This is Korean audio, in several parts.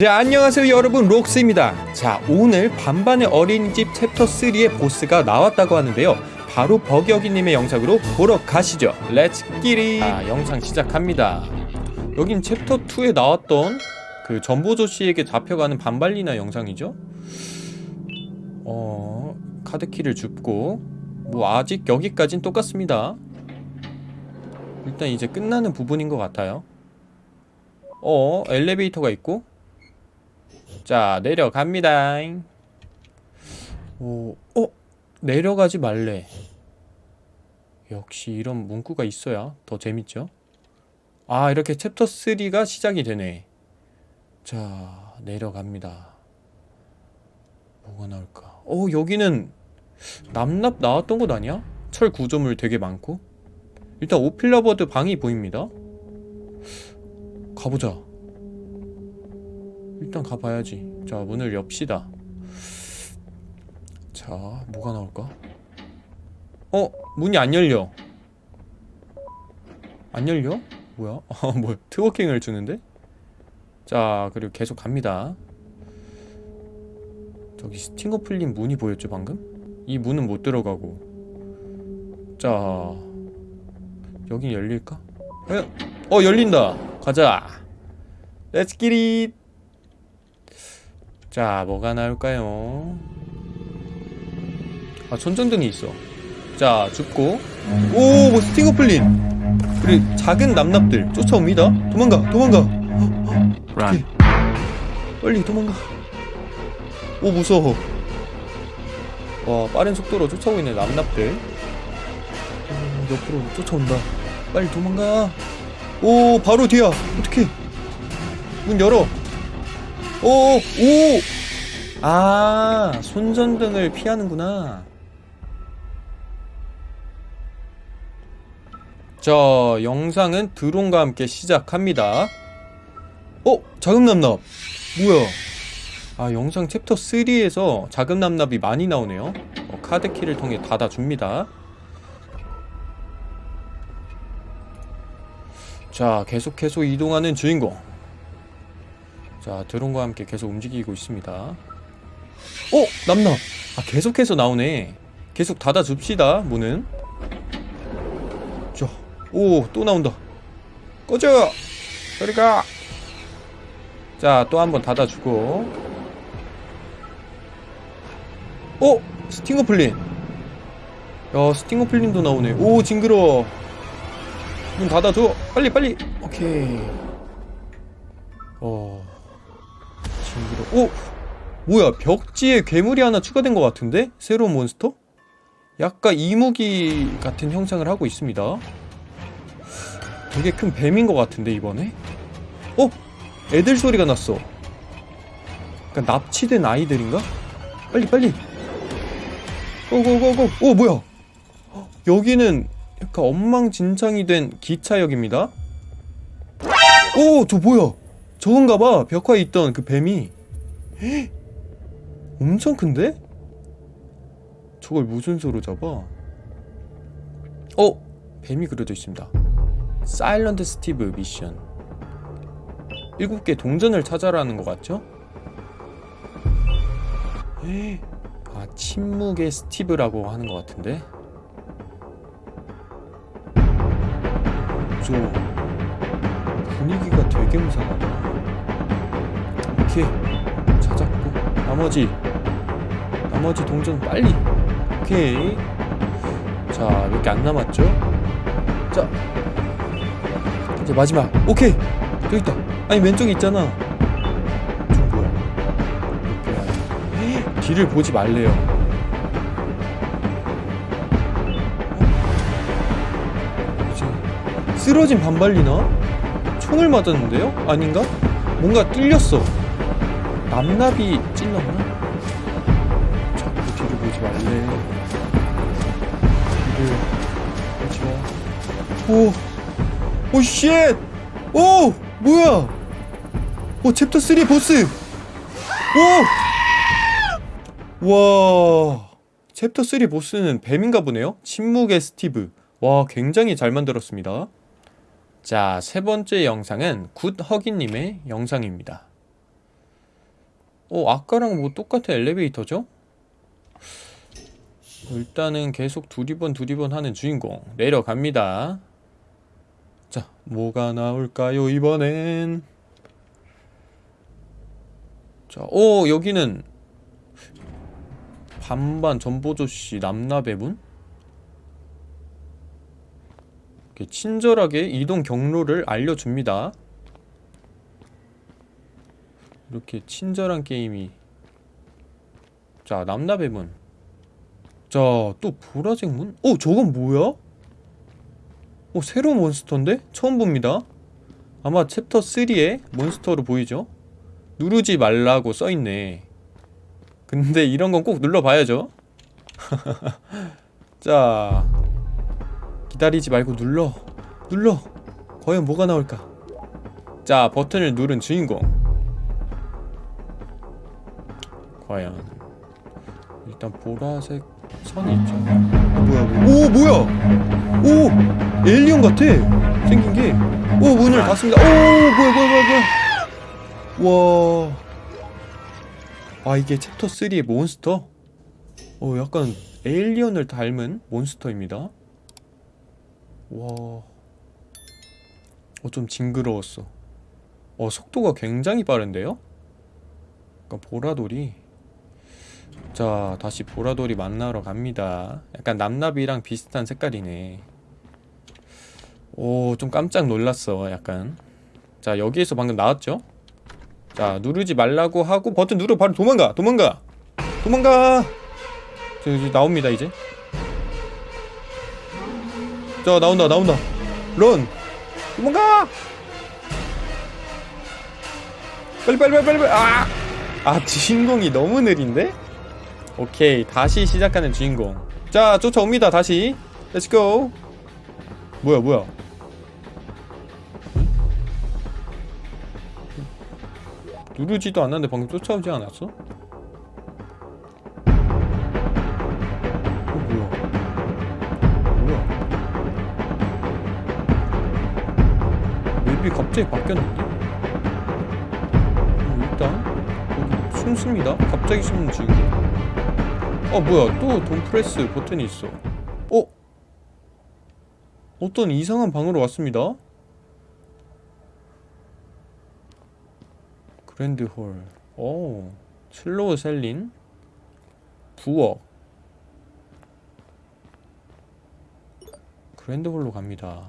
네 안녕하세요 여러분. 록스입니다. 자 오늘 반반의 어린이집 챕터 3의 보스가 나왔다고 하는데요. 바로 버기어기님의 영상으로 보러 가시죠. let's get it 자 영상 시작합니다. 여긴 챕터 2에 나왔던 그 전보조씨에게 잡혀가는 반발리나 영상이죠? 어... 카드키를 줍고 뭐 아직 여기까진 똑같습니다. 일단 이제 끝나는 부분인 것 같아요. 어 엘리베이터가 있고 자 내려갑니다. 오, 어? 내려가지 말래. 역시 이런 문구가 있어야 더 재밌죠? 아 이렇게 챕터 3가 시작이 되네. 자 내려갑니다. 뭐가 나올까? 어 여기는 남납 나왔던 곳 아니야? 철 구조물 되게 많고. 일단 오필러버드 방이 보입니다. 가보자 일단 가봐야지 자 문을 엽시다 자 뭐가 나올까 어 문이 안 열려 안 열려? 뭐야? 아 뭐야 트워킹을 주는데? 자 그리고 계속 갑니다 저기 스팅어 풀린 문이 보였죠 방금? 이 문은 못 들어가고 자 여긴 열릴까? 어, 어 열린다 가자 let's get it 자 뭐가 나올까요? 아 천정등이 있어. 자 줍고. 오 뭐 스팅어 플린. 그리고 작은 남납들 쫓아옵니다. 도망가 도망가. 오케이. 빨리 도망가. 오 무서워. 와 빠른 속도로 쫓아오고 있는 남납들. 오, 옆으로 쫓아온다. 빨리 도망가. 오 바로 뒤야. 어떡해. 문 열어 오, 오! 아, 손전등을 피하는구나. 자, 영상은 드론과 함께 시작합니다. 어? 자금남납. 뭐야? 아, 영상 챕터 3에서 자금남납이 많이 나오네요. 어, 카드키를 통해 닫아줍니다. 자, 계속해서 이동하는 주인공. 자 드론과 함께 계속 움직이고 있습니다. 어? 남나. 아 계속해서 나오네. 계속 닫아줍시다 문은. 자오또 나온다. 꺼져! 저리가! 자 또 한번 닫아주고. 어? 스팅어 플린. 야 스팅어 플린도 나오네. 오 징그러워. 문 닫아줘. 빨리 빨리. 오케이. 어 징그러 오! 뭐야 벽지에 괴물이 하나 추가된 것 같은데? 새로운 몬스터? 약간 이무기 같은 형상을 하고 있습니다 되게 큰 뱀인 것 같은데 이번에? 어? 애들 소리가 났어 약간 납치된 아이들인가? 빨리 빨리 고고고고 오 뭐야 여기는 약간 엉망진창이 된 기차역입니다 오저 뭐야 저건가봐 벽화에 있던 그 뱀이 헉? 엄청 큰데? 저걸 무슨 수로 잡아? 어! 뱀이 그려져 있습니다 사일런트 스티브 미션 7개 동전을 찾아라는 것 같죠? 아 침묵의 스티브라고 하는 것 같은데 무서워 분위기가 되게 무상하다 오케이 찾았고 나머지 나머지 동전 빨리. 오케이. 자몇개안 남았죠? 자 이제 마지막. 오케이. 저기 있다. 아니 왼쪽에 있잖아. 저 뭐야? 이렇게 뒤를 보지 말래요. 어? 이제 쓰러진 반발리나? 총을 맞았는데요? 아닌가? 뭔가 뚫렸어 남납이 찔렀나? 자꾸 뒤를 보지 말래 뒤를 보지 마 오! oh shit! 오! 뭐야! 오 챕터 3 보스! 오! 와 챕터 3 보스는 뱀인가 보네요? 침묵의 스티브 와 굉장히 잘 만들었습니다 자, 세 번째 영상은 굿허기님의 영상입니다. 어 아까랑 뭐 똑같은 엘리베이터죠? 일단은 계속 두리번 두리번 하는 주인공 내려갑니다 자 뭐가 나올까요 이번엔 자, 오 여기는 반반 전보조씨 남나배분? 이렇게 친절하게 이동 경로를 알려줍니다 이렇게 친절한 게임이 자 남나배분 자또 보라색 문? 어 저건 뭐야? 어 새로운 몬스터인데? 처음 봅니다 아마 챕터 3의 몬스터로 보이죠? 누르지 말라고 써있네 근데 이런 건 꼭 눌러봐야죠 자 기다리지 말고 눌러 눌러 과연 뭐가 나올까 자 버튼을 누른 주인공 과연. 일단 보라색 선이 있죠. 어, 뭐야 뭐야. 오 뭐야? 오 에일리언 같아. 생긴 게오 문을 닫습니다. 오 뭐야 뭐야 뭐야 뭐야. 와아 이게 챕터 3의 몬스터? 어 약간 에일리언을 닮은 몬스터입니다. 와. 어, 좀 징그러웠어. 어, 속도가 굉장히 빠른데요? 그러니까 보라돌이. 자, 다시 보라돌이 만나러 갑니다. 약간 남납이랑 비슷한 색깔이네. 오, 좀 깜짝 놀랐어, 약간. 자, 여기에서 방금 나왔죠? 자, 누르지 말라고 하고 버튼 누르 바로 도망가! 도망가! 도망가! 저, 이제 나옵니다, 이제. 자 나온다 나온다 run 도망가 빨리 빨리 빨리 빨리 아! 아 주인공이 너무 느린데? 오케이 다시 시작하는 주인공. 자 쫓아옵니다 다시. let's go 뭐야 뭐야? 누르지도 않았는데 방금 쫓아오지 않았어? 어 뭐야? 뭐야? 맵이 갑자기 바뀌었는데? 어, 일단 여기 숨습니다. 갑자기 숨는 지금 어 뭐야. 또 don't press 버튼이 있어. 어? 어떤 이상한 방으로 왔습니다? grand hall. 오 Slow Seline. 부엌. grand hall로 갑니다.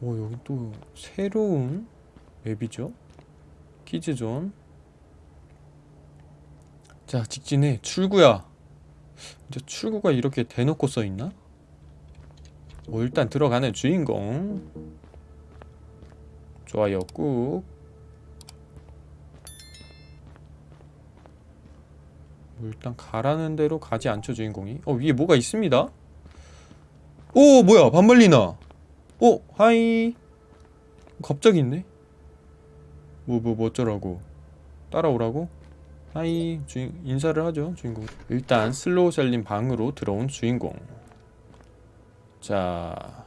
오 여기 또 새로운 맵이죠? 키즈존 자 직진해. 출구야. 이제 출구가 이렇게 대놓고 써있나? 뭐 일단 들어가는 주인공. 좋아요 꾹. 뭐 일단 가라는 대로 가지 않죠 주인공이? 어 위에 뭐가 있습니다? 오 뭐야 반말리나. 오 hi. 갑자기 있네. 뭐뭐 뭐, 어쩌라고. 따라오라고 hi 주인 인사를 하죠 주인공. 일단 Slow Seline 방으로 들어온 주인공. 자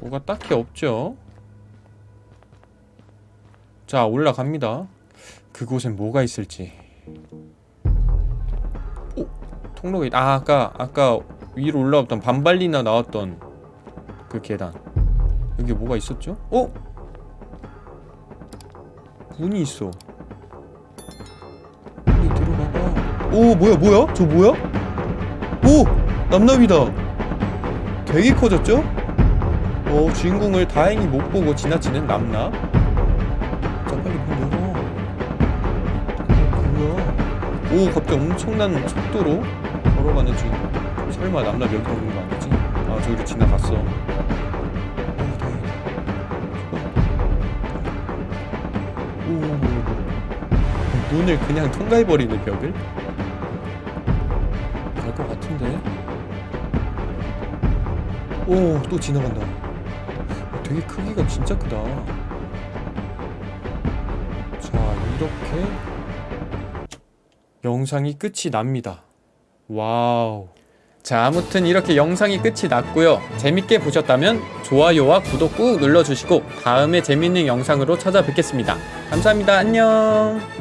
뭐가 딱히 없죠? 자 올라갑니다. 그곳엔 뭐가 있을지. 오 통로가 있... 아 아까 아까 위로 올라왔던 반발리나 나왔던 그 계단. 여기 뭐가 있었죠? 어? 문이 있어 오 뭐야 뭐야? 저 뭐야? 오! 남남이다 되게 커졌죠? 어 주인공을 다행히 못 보고 지나치는 남남 자 빨리 문 열어 어, 뭐야 오 갑자기 엄청난 속도로 걸어가는 주인공 설마 남남 여기 오는 거 아니지? 아 저기로 지나갔어 오 다행이다 오, 오, 오. 문을 그냥 통과해버리는 벽을? 오, 또 지나간다. 어, 되게 크기가 진짜 크다. 자, 이렇게 영상이 끝이 납니다. 와우. 자, 아무튼 이렇게 영상이 끝이 났고요. 재밌게 보셨다면 좋아요와 구독 꾹 눌러주시고 다음에 재밌는 영상으로 찾아뵙겠습니다. 감사합니다. 안녕.